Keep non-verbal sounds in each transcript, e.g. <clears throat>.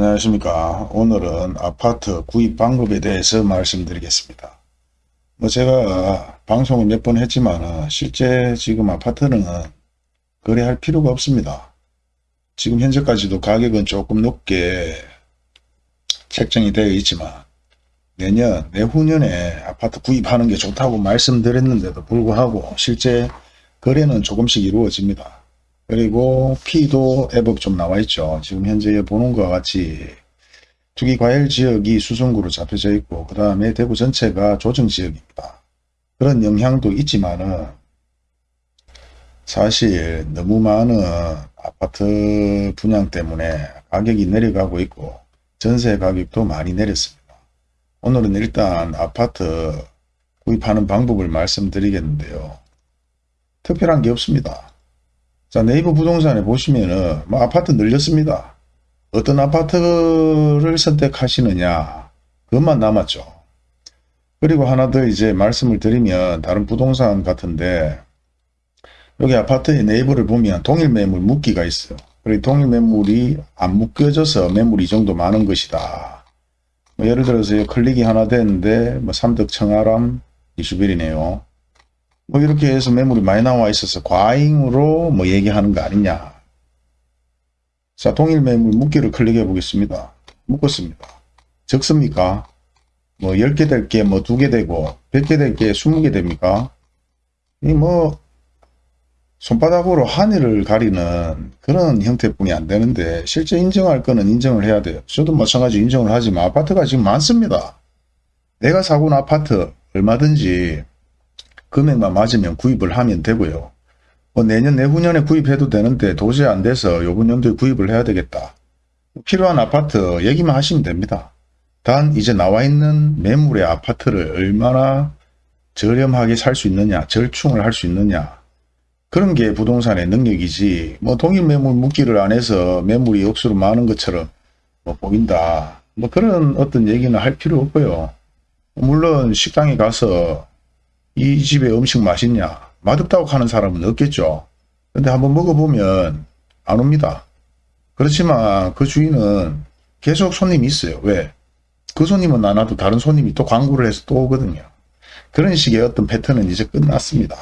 안녕하십니까. 오늘은 아파트 구입 방법에 대해서 말씀드리겠습니다. 뭐 제가 방송을 몇 번 했지만 실제 지금 아파트는 거래할 필요가 없습니다. 지금 현재까지도 가격은 조금 높게 책정이 되어 있지만 내년 내후년에 아파트 구입하는 게 좋다고 말씀드렸는데도 불구하고 실제 거래는 조금씩 이루어집니다 그리고 P도 앱업 좀 나와 있죠. 지금 현재 보는 것과 같이 투기 과열 지역이 수성구로 잡혀져 있고 그 다음에 대구 전체가 조정 지역입니다. 그런 영향도 있지만은 사실 너무 많은 아파트 분양 때문에 가격이 내려가고 있고 전세 가격도 많이 내렸습니다. 오늘은 일단 아파트 구입하는 방법을 말씀드리겠는데요. 특별한 게 없습니다. 자 네이버 부동산에 보시면은 뭐 아파트 늘렸습니다. 어떤 아파트를 선택하시느냐 그것만 남았죠. 그리고 하나 더 이제 말씀을 드리면 다른 부동산 같은데 여기 아파트의 네이버를 보면 동일 매물 묶기가 있어요. 그리고 동일 매물이 안 묶여져서 매물이 이 정도 많은 것이다. 뭐 예를 들어서 클릭이 하나 되는데 뭐 삼덕 청아람 이슈빌이네요. 뭐 이렇게 해서 매물이 많이 나와 있어서 과잉으로 뭐 얘기하는 거 아니냐. 자, 동일 매물 묶기를 클릭해 보겠습니다. 묶었습니다. 적습니까? 뭐 10개 될 게 뭐 2개 되고 100개 될 게 20개 됩니까? 이 뭐 손바닥으로 하늘을 가리는 그런 형태뿐이 안 되는데 실제 인정할 거는 인정을 해야 돼요. 저도 마찬가지 인정을 하지만 아파트가 지금 많습니다. 내가 사고 온 아파트 얼마든지 금액만 맞으면 구입을 하면 되고요. 뭐 내년 내후년에 구입해도 되는데 도저히 안 돼서 요번 연도에 구입을 해야 되겠다. 필요한 아파트 얘기만 하시면 됩니다. 단 이제 나와 있는 매물의 아파트를 얼마나 저렴하게 살 수 있느냐 절충을 할 수 있느냐 그런 게 부동산의 능력이지 뭐 동일 매물 묶기를 안 해서 매물이 억수로 많은 것처럼 뭐 보인다 뭐 그런 어떤 얘기는 할 필요 없고요 물론 식당에 가서 이 집의 음식 맛있냐 맛없다고 하는 사람은 없겠죠. 근데 한번 먹어보면 안 옵니다. 그렇지만 그 주인은 계속 손님이 있어요. 왜? 그 손님은 안 와도 다른 손님이 또 광고를 해서 또 오거든요. 그런 식의 어떤 패턴은 이제 끝났습니다.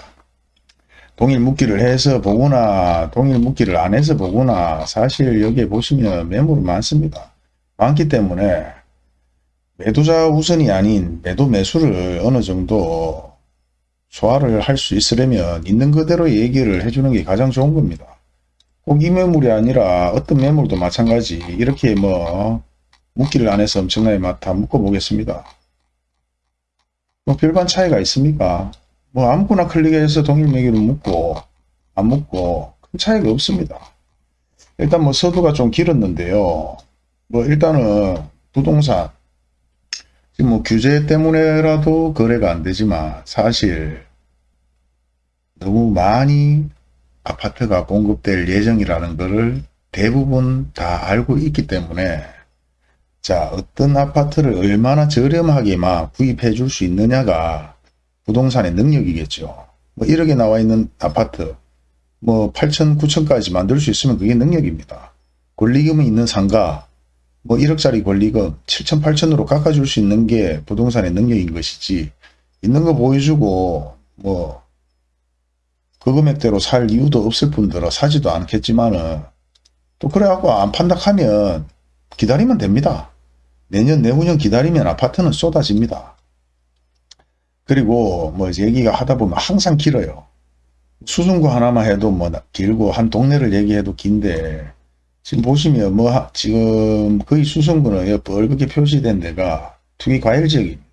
동일 묶기를 해서 보거나 동일 묶기를 안 해서 보거나 사실 여기에 보시면 매물이 많습니다. 많기 때문에 매도자 우선이 아닌 매도 매수를 어느 정도 소화를 할 수 있으려면 있는 그대로 얘기를 해주는 게 가장 좋은 겁니다. 꼭 이 매물이 아니라 어떤 매물도 마찬가지 이렇게 뭐 묶기를 안 해서 엄청나게 다 묶어 보겠습니다. 뭐 별반 차이가 있습니까? 뭐 아무거나 클릭해서 동일 매기를 묶고 안 묶고 큰 차이가 없습니다. 일단 뭐 서두가 좀 길었는데요. 뭐 일단은 부동산 지금 뭐 규제 때문에라도 거래가 안 되지만 사실 너무 많이 아파트가 공급될 예정이라는 것을 대부분 다 알고 있기 때문에 자 어떤 아파트를 얼마나 저렴하게만 구입해 줄 수 있느냐가 부동산의 능력이겠죠. 뭐 1억에 나와 있는 아파트 뭐 8천 9천까지 만들 수 있으면 그게 능력입니다. 권리금이 있는 상가 뭐 1억짜리 권리금 7천 8천으로 깎아줄 수 있는 게 부동산의 능력인 것이지 있는 거 보여주고 뭐 그 금액대로 살 이유도 없을 뿐더러 사지도 않겠지만은 또 그래갖고 안 판다 하면 기다리면 됩니다. 내년 내후년 기다리면 아파트는 쏟아집니다. 그리고 뭐 얘기가 하다 보면 항상 길어요. 수승구 하나만 해도 뭐 길고 한 동네를 얘기해도 긴데 지금 보시면 뭐 지금 거의 수성구는 뻘겋게 표시된 데가 투기 과일 지역입니다.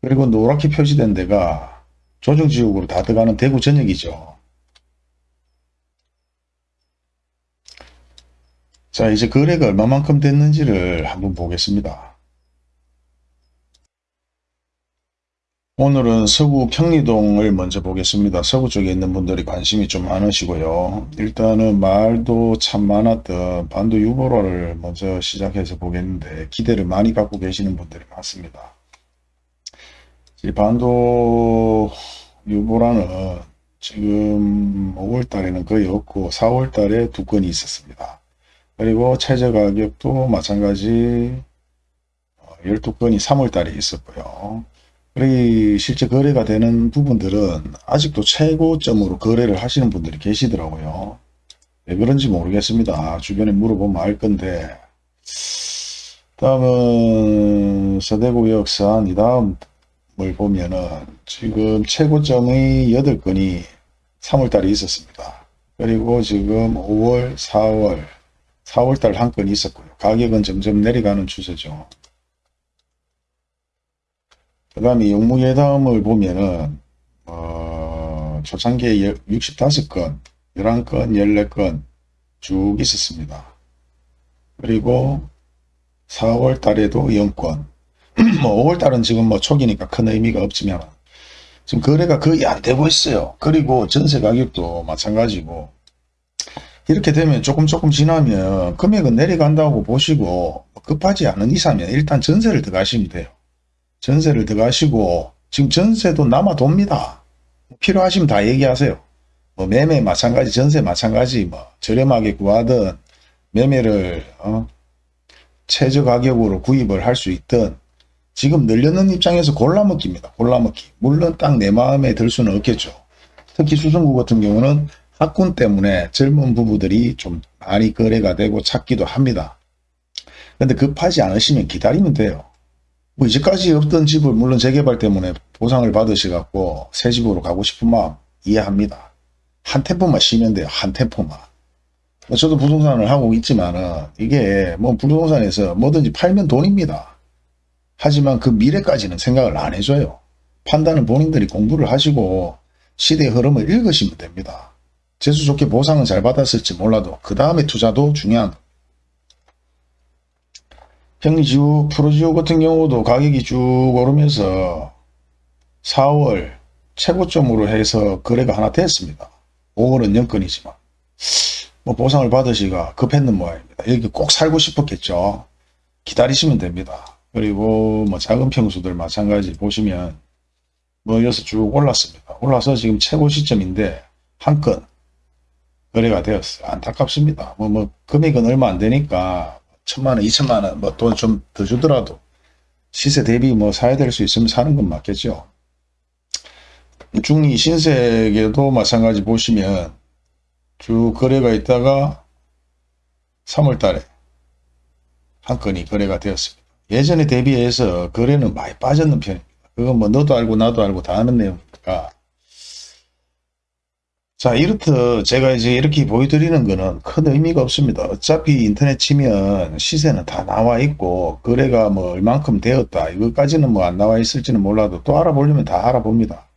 그리고 노랗게 표시된 데가 조정 지역으로 다 들어가는 대구 전역이죠. 자 이제 거래가 얼마만큼 됐는지를 한번 보겠습니다. 오늘은 서구 평리동을 먼저 보겠습니다. 서구 쪽에 있는 분들이 관심이 좀 많으시고요. 일단은 말도 참 많았던 반도 유보라를 먼저 시작해서 보겠는데 기대를 많이 갖고 계시는 분들이 많습니다. 이 반도 유보라는 지금 5월 달에는 거의 없고 4월 달에 두 건이 있었습니다. 그리고 최저 가격도 마찬가지 12건이 3월 달에 있었고요. 그리고 실제 거래가 되는 부분들은 아직도 최고점으로 거래를 하시는 분들이 계시더라고요. 왜 그런지 모르겠습니다. 주변에 물어보면 알 건데 다음은 서대구 역산 이 다음을 보면은 지금 최고점의 8건이 3월달에 있었습니다. 그리고 지금 5월, 4월, 4월달 한 건이 있었고요. 가격은 점점 내려가는 추세죠. 그 다음에 영무예담을 보면은 어, 초창기에 65건, 11건, 14건 쭉 있었습니다. 그리고 4월 달에도 0건 <clears throat> 뭐 5월 달은 지금 뭐 초기니까 큰 의미가 없지만 지금 거래가 거의 안 되고 있어요. 그리고 전세 가격도 마찬가지고 이렇게 되면 조금 조금 지나면 금액은 내려간다고 보시고 급하지 않은 이상면 일단 전세를 들어가시면 돼요. 전세를 들어가시고 지금 전세도 남아 돕니다. 필요하시면 다 얘기하세요. 뭐 매매 마찬가지 전세 마찬가지 뭐 저렴하게 구하든 매매를 어 최저 가격으로 구입을 할 수 있든 지금 늘려는 입장에서 골라먹기입니다. 골라먹기. 물론 딱 내 마음에 들 수는 없겠죠. 특히 수성구 같은 경우는 학군 때문에 젊은 부부들이 좀 많이 거래가 되고 찾기도 합니다. 근데 급하지 않으시면 기다리면 돼요. 뭐 이제까지 없던 집을 물론 재개발 때문에 보상을 받으셔갖고 새 집으로 가고 싶은 마음 이해합니다. 한 템포만 쉬면 돼요. 한 템포만. 뭐 저도 부동산을 하고 있지만은 이게 뭐 부동산에서 뭐든지 팔면 돈입니다. 하지만 그 미래까지는 생각을 안 해줘요. 판단은 본인들이 공부를 하시고 시대의 흐름을 읽으시면 됩니다. 재수 좋게 보상은 잘 받았을지 몰라도 그 다음에 투자도 중요한 평지후 프로지오 같은 경우도 가격이 쭉 오르면서 4월 최고점으로 해서 거래가 하나 됐습니다. 5월은 연건이지만 뭐 보상을 받으시가 급했는 모양입니다. 여기 꼭 살고 싶었겠죠. 기다리시면 됩니다. 그리고 뭐 작은 평수들 마찬가지 보시면 뭐 여기서 쭉 올랐습니다. 올라서 지금 최고 시점인데 한 건 거래가 되었어요. 안타깝습니다. 뭐, 뭐, 금액은 얼마 안 되니까 천만 원, 이천만 원, 뭐 돈 좀 더 주더라도 시세 대비 뭐 사야 될 수 있으면 사는 건 맞겠죠. 중리 신세계도 마찬가지 보시면 쭉 거래가 있다가 3월 달에 한 건이 거래가 되었습니다. 예전에 대비해서 거래는 많이 빠졌는 편입니다. 그건 뭐 너도 알고 나도 알고 다 아는 내용이니까 자 이렇듯 제가 이제 이렇게 보여드리는 거는 큰 의미가 없습니다. 어차피 인터넷 치면 시세는 다 나와 있고 거래가 뭐 얼만큼 되었다 이것까지는 뭐 안 나와 있을지는 몰라도 또 알아보려면 다 알아봅니다.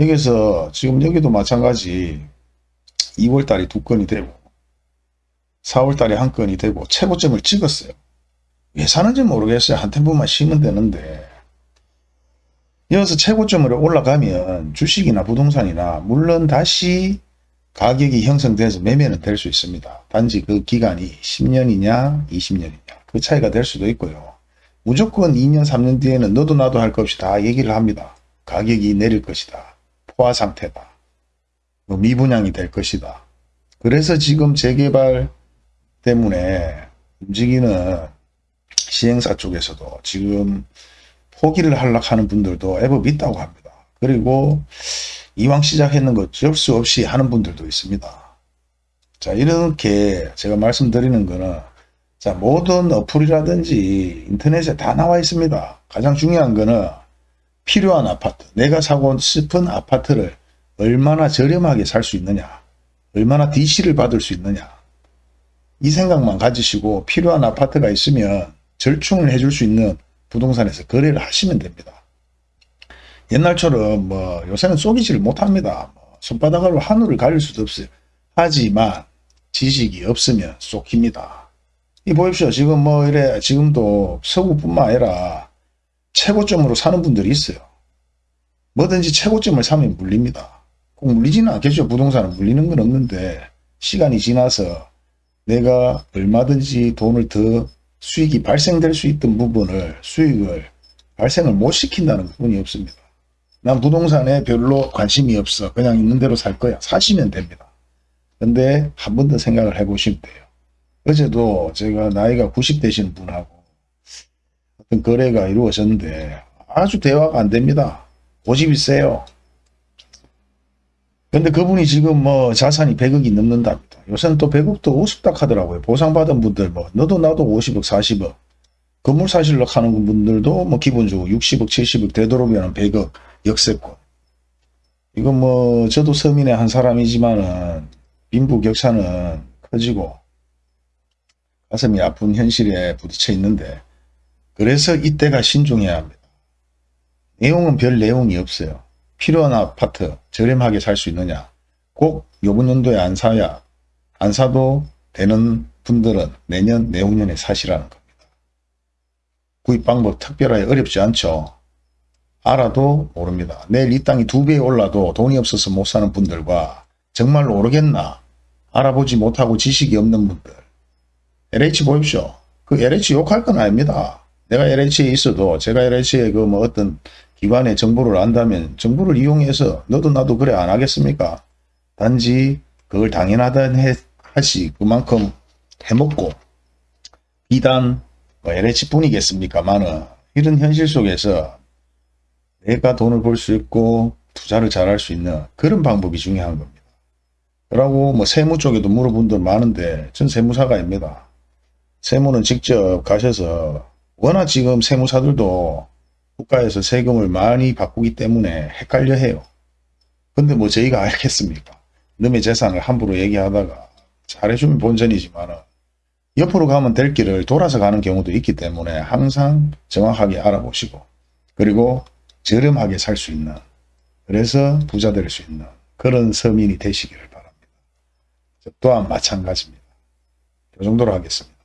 여기서 지금 여기도 마찬가지 2월달에 두 건이 되고 4월달에 한 건이 되고 최고점을 찍었어요. 왜 사는지 모르겠어요. 한 템포만 쉬면 되는데 여기서 최고점으로 올라가면 주식이나 부동산이나 물론 다시 가격이 형성돼서 매매는 될 수 있습니다. 단지 그 기간이 10년이냐 20년이냐 그 차이가 될 수도 있고요. 무조건 2년 3년 뒤에는 너도 나도 할 것 없이 다 얘기를 합니다. 가격이 내릴 것이다. 포화 상태다. 뭐 미분양이 될 것이다. 그래서 지금 재개발 때문에 움직이는 시행사 쪽에서도 지금 포기를 하려고 하는 분들도 애법 있다고 합니다. 그리고 이왕 시작했는 거 어쩔 수 없이 하는 분들도 있습니다. 자 이렇게 제가 말씀드리는 거는 자 모든 어플이라든지 인터넷에 다 나와 있습니다. 가장 중요한 거는 필요한 아파트 내가 사고 싶은 아파트를 얼마나 저렴하게 살 수 있느냐 얼마나 DC를 받을 수 있느냐 이 생각만 가지시고 필요한 아파트가 있으면 절충을 해줄 수 있는 부동산에서 거래를 하시면 됩니다. 옛날처럼 뭐 요새는 쏘기지를 못합니다. 뭐 손바닥으로 하늘을 가릴 수도 없어요. 하지만 지식이 없으면 쏘깁니다. 이 보십시오. 지금 뭐 이래 지금도 서구뿐만 아니라 최고점으로 사는 분들이 있어요. 뭐든지 최고점을 사면 물립니다. 꼭 물리지는 않겠죠. 부동산은 물리는 건 없는데 시간이 지나서 내가 얼마든지 돈을 더 수익이 발생될 수 있던 부분을 수익을 발생을 못 시킨다는 부분이 없습니다. 난 부동산에 별로 관심이 없어. 그냥 있는 대로 살 거야. 사시면 됩니다. 근데 한 번 더 생각을 해보시면 돼요. 어제도 제가 나이가 90 되시는 분하고 어떤 거래가 이루어졌는데 아주 대화가 안 됩니다. 고집이 세요. 근데 그분이 지금 뭐 자산이 100억이 넘는답니다. 요새는 또 100억도 우습다 하더라고요. 보상받은 분들 뭐 너도 나도 50억 40억 건물 사실로 하는 분들도 뭐 기본적으로 60억 70억 되도록이면 100억 역세권 이건 뭐 저도 서민의 한 사람이지만은 빈부격차는 커지고 가슴이 아픈 현실에 부딪혀 있는데 그래서 이때가 신중해야 합니다. 내용은 별 내용이 없어요. 필요한 아파트 저렴하게 살 수 있느냐 꼭 요번 연도에 안 사야 안 사도 되는 분들은 내년 내후년에 사시라는 겁니다. 구입 방법 특별하게 어렵지 않죠. 알아도 모릅니다. 내일 이 땅이 두배 올라도 돈이 없어서 못 사는 분들과 정말로 오르겠나 알아보지 못하고 지식이 없는 분들 LH 보십시오. 그 LH 욕할 건 아닙니다. 내가 LH에 있어도 제가 LH에 그뭐 어떤 기관의 정보를 안다면 정보를 이용해서 너도 나도 그래 안 하겠습니까? 단지 그걸 당연하다 하시 그만큼 해먹고 비단 뭐 LH 뿐이겠습니까만은 이런 현실 속에서 내가 돈을 벌 수 있고 투자를 잘할 수 있는 그런 방법이 중요한 겁니다. 그러고 뭐 세무 쪽에도 물어본 분 많은데 전 세무사가입니다. 세무는 직접 가셔서 워낙 지금 세무사들도 국가에서 세금을 많이 바꾸기 때문에 헷갈려 해요. 근데 뭐 저희가 알겠습니까? 남의 재산을 함부로 얘기하다가 잘해주면 본전이지만 옆으로 가면 될 길을 돌아서 가는 경우도 있기 때문에 항상 정확하게 알아보시고 그리고 저렴하게 살 수 있는 그래서 부자 될 수 있는 그런 서민이 되시기를 바랍니다. 저 또한 마찬가지입니다. 이 정도로 하겠습니다.